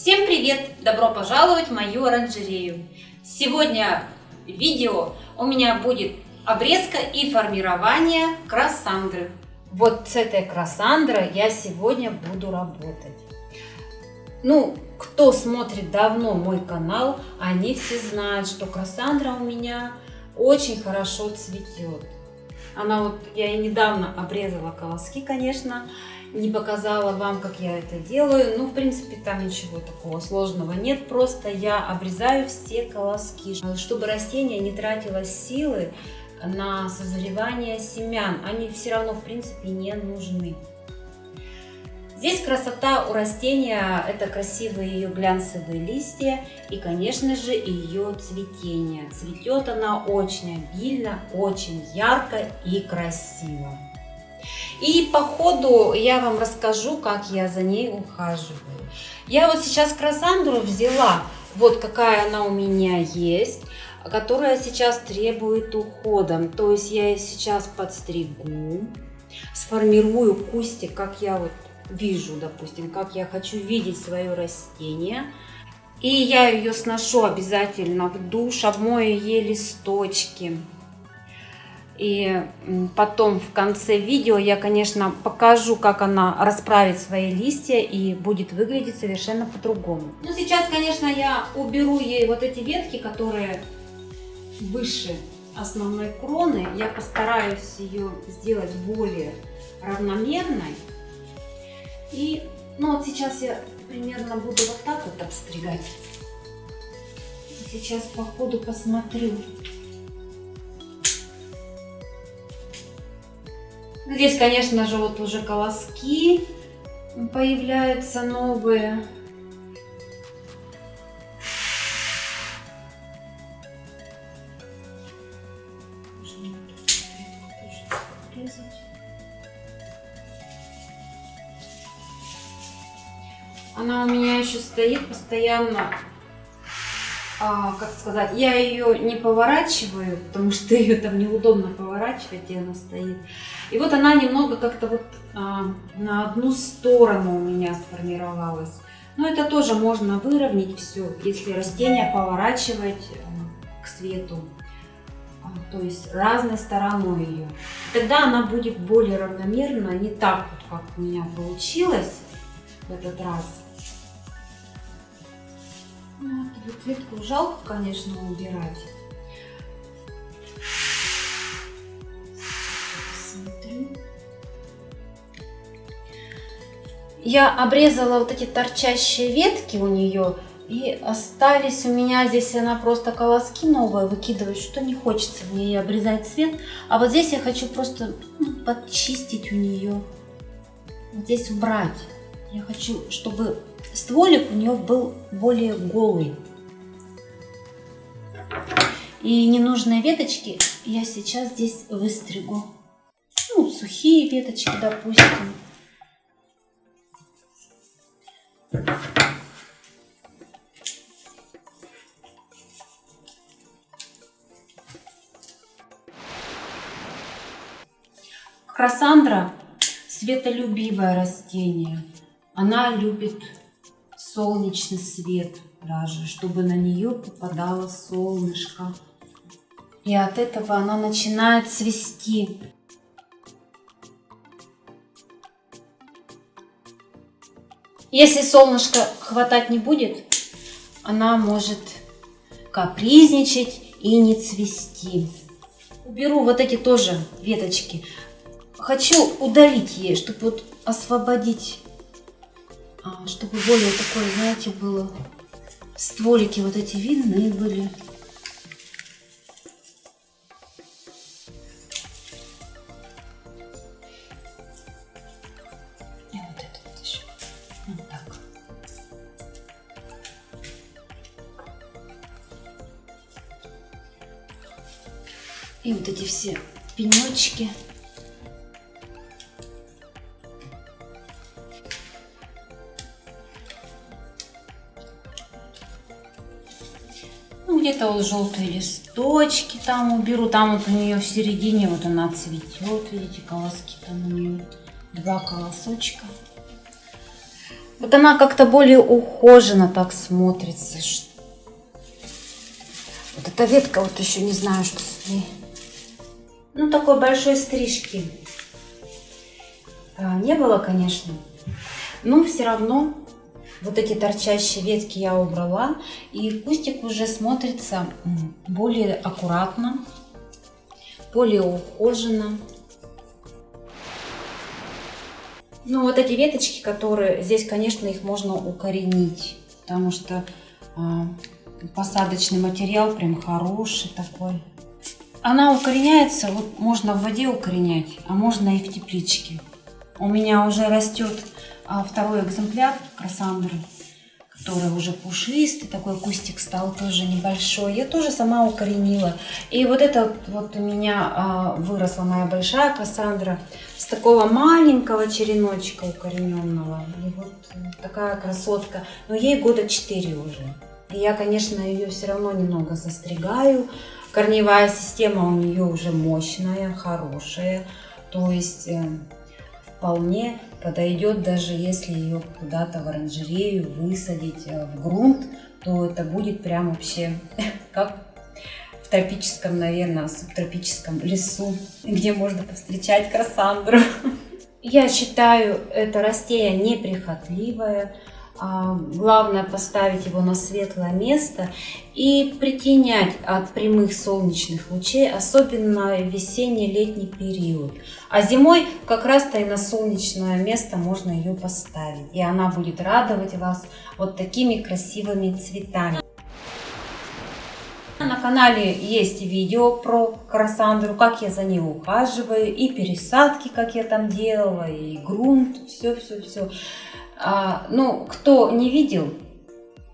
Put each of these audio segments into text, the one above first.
Всем привет! Добро пожаловать в мою оранжерею! Сегодня в видео у меня будет обрезка и формирование красандры. Вот с этой красандрой я сегодня буду работать. Ну, кто смотрит давно мой канал, они все знают, что красандра у меня очень хорошо цветет. Она вот, я и недавно обрезала колоски, конечно, не показала вам, как я это делаю. Ну, в принципе, там ничего такого сложного нет. Просто я обрезаю все колоски, чтобы растение не тратило силы на созревание семян. Они все равно, в принципе, не нужны. Здесь красота у растения – это красивые ее глянцевые листья и, конечно же, ее цветение. Цветет она очень обильно, очень ярко и красиво. И по ходу я вам расскажу, как я за ней ухаживаю. Я вот сейчас красандру взяла, вот какая она у меня есть, которая сейчас требует ухода. То есть я сейчас подстригу, сформирую кустик, как я вот вижу, допустим, как я хочу видеть свое растение. И я ее сношу обязательно в душ, обмою ей листочки. И потом в конце видео я, конечно, покажу, как она расправит свои листья и будет выглядеть совершенно по-другому. Ну, сейчас, конечно, я уберу ей вот эти ветки, которые выше основной кроны. Я постараюсь ее сделать более равномерной. И, ну, вот сейчас я примерно буду вот так вот обстригать. Сейчас по ходу посмотрю, Здесь, конечно же, вот уже колоски появляются новые. Она у меня еще стоит постоянно а, как сказать, я ее не поворачиваю, потому что ее там неудобно поворачивать, и она стоит. И вот она немного как-то вот а, на одну сторону у меня сформировалась. Но это тоже можно выровнять все, если растение поворачивать а, к свету. А, то есть разной стороной ее. Тогда она будет более равномерно, не так вот, как у меня получилось в этот раз. Вот ветку жалко, конечно, убирать. Посмотрю. Я обрезала вот эти торчащие ветки у нее. И остались у меня здесь, она просто колоски новые выкидывает, что не хочется мне обрезать цвет. А вот здесь я хочу просто ну, подчистить у нее. Вот здесь убрать. Я хочу, чтобы стволик у нее был более голый. И ненужные веточки я сейчас здесь выстригу. Ну, сухие веточки, допустим. Красандра светолюбивое растение. Она любит солнечный свет даже, чтобы на нее попадало солнышко. И от этого она начинает цвести. Если солнышко хватать не будет, она может капризничать и не цвести. Уберу вот эти тоже веточки. Хочу удалить ей, чтобы вот освободить чтобы более такое, знаете, было стволики вот эти видные были. И вот эти все пенечки. Где-то вот желтые листочки там уберу. Там вот у нее в середине вот она цветет. Видите, колоски там у нее два колосочка. Вот она как-то более ухоженно так смотрится. Вот эта ветка, вот еще не знаю, что с ней. Ну, такой большой стрижки а, не было, конечно. Но все равно вот эти торчащие ветки я убрала. И кустик уже смотрится более аккуратно, более ухоженно. Ну, вот эти веточки, которые здесь, конечно, их можно укоренить, потому что э, посадочный материал прям хороший такой. Она укореняется, вот можно в воде укоренять, а можно и в тепличке. У меня уже растет а, второй экземпляр красандры, который уже пушистый, такой кустик стал тоже небольшой. Я тоже сама укоренила. И вот это вот у меня а, выросла моя большая красандра с такого маленького череночка укорененного. И вот такая красотка. Но ей года 4 уже. И я, конечно, ее все равно немного застригаю. Корневая система у нее уже мощная, хорошая. То есть э, вполне подойдет, даже если ее куда-то в оранжерею высадить э, в грунт, то это будет прям вообще как в тропическом, наверное, субтропическом лесу, где можно повстречать красандру. Я считаю это растение неприхотливое, главное поставить его на светлое место и притенять от прямых солнечных лучей, особенно весенний-летний период. А зимой как раз-то и на солнечное место можно ее поставить. И она будет радовать вас вот такими красивыми цветами. На канале есть видео про красандру, как я за ней ухаживаю, и пересадки, как я там делала, и грунт, все-все-все. А, ну, кто не видел,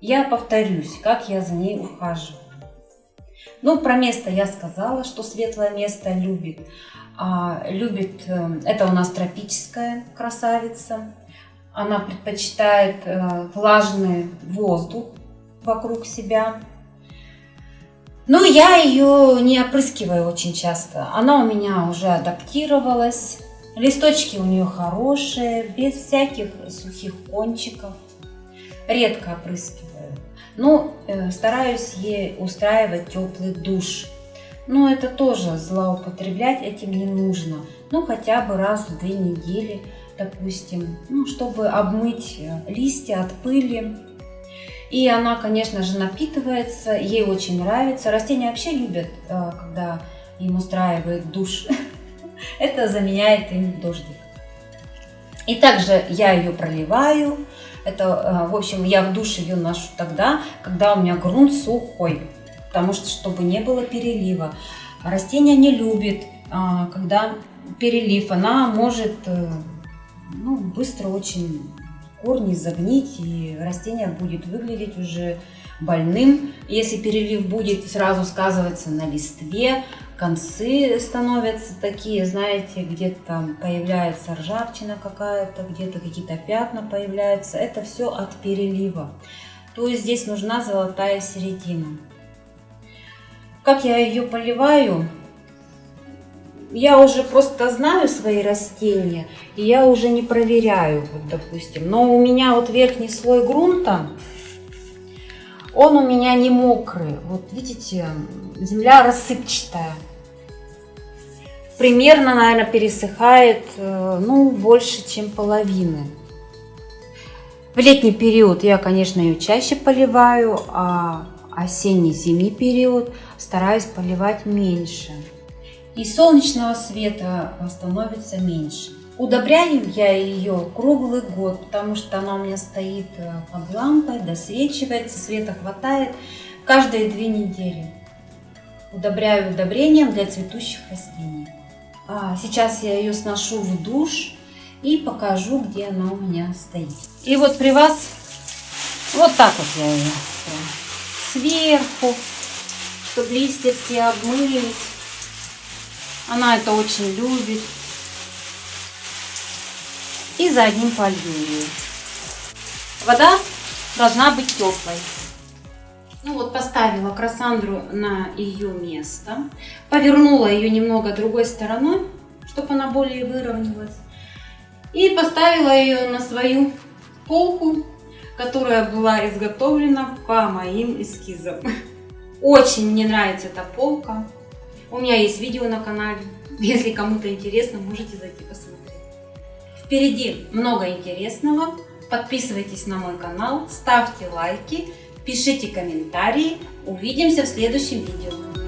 я повторюсь, как я за ней ухаживаю. Ну, про место я сказала, что светлое место любит. А, любит, э, это у нас тропическая красавица. Она предпочитает э, влажный воздух вокруг себя. Но я ее не опрыскиваю очень часто. Она у меня уже адаптировалась Листочки у нее хорошие, без всяких сухих кончиков. Редко опрыскиваю. Но э, стараюсь ей устраивать теплый душ. Но это тоже злоупотреблять этим не нужно. Ну, хотя бы раз в две недели, допустим, ну, чтобы обмыть э, листья от пыли. И она, конечно же, напитывается, ей очень нравится. Растения вообще любят, э, когда им устраивают душ. Это заменяет им дождик. И также я ее проливаю. Это, э, в общем, я в душ ее ношу тогда, когда у меня грунт сухой. Потому что, чтобы не было перелива. Растение не любит, а, когда перелив. Она может э, ну, быстро очень корни загнить, и растение будет выглядеть уже больным. Если перелив будет, сразу сказываться на листве, концы становятся такие, знаете, где-то там появляется ржавчина какая-то, где-то какие-то пятна появляются. Это все от перелива. То есть здесь нужна золотая середина. Как я ее поливаю? Я уже просто знаю свои растения, и я уже не проверяю, вот, допустим. Но у меня вот верхний слой грунта, он у меня не мокрый. Вот видите, земля рассыпчатая примерно, наверное, пересыхает, э, ну, больше, чем половины. В летний период я, конечно, ее чаще поливаю, а осенний-зимний период стараюсь поливать меньше. И солнечного света становится меньше. Удобряю я ее круглый год, потому что она у меня стоит э, под лампой, досвечивается, света хватает каждые две недели. Удобряю удобрением для цветущих растений. А, сейчас я ее сношу в душ и покажу, где она у меня стоит. И вот при вас вот так вот я ее сверху, чтобы листья все обмылись. Она это очень любит. И за одним полью ее. Вода должна быть теплой. Ну вот поставила Красандру на ее место, повернула ее немного другой стороной, чтобы она более выровнялась. И поставила ее на свою полку, которая была изготовлена по моим эскизам. Очень мне нравится эта полка. У меня есть видео на канале. Если кому-то интересно, можете зайти посмотреть. Впереди много интересного. Подписывайтесь на мой канал, ставьте лайки, пишите комментарии. Увидимся в следующем видео.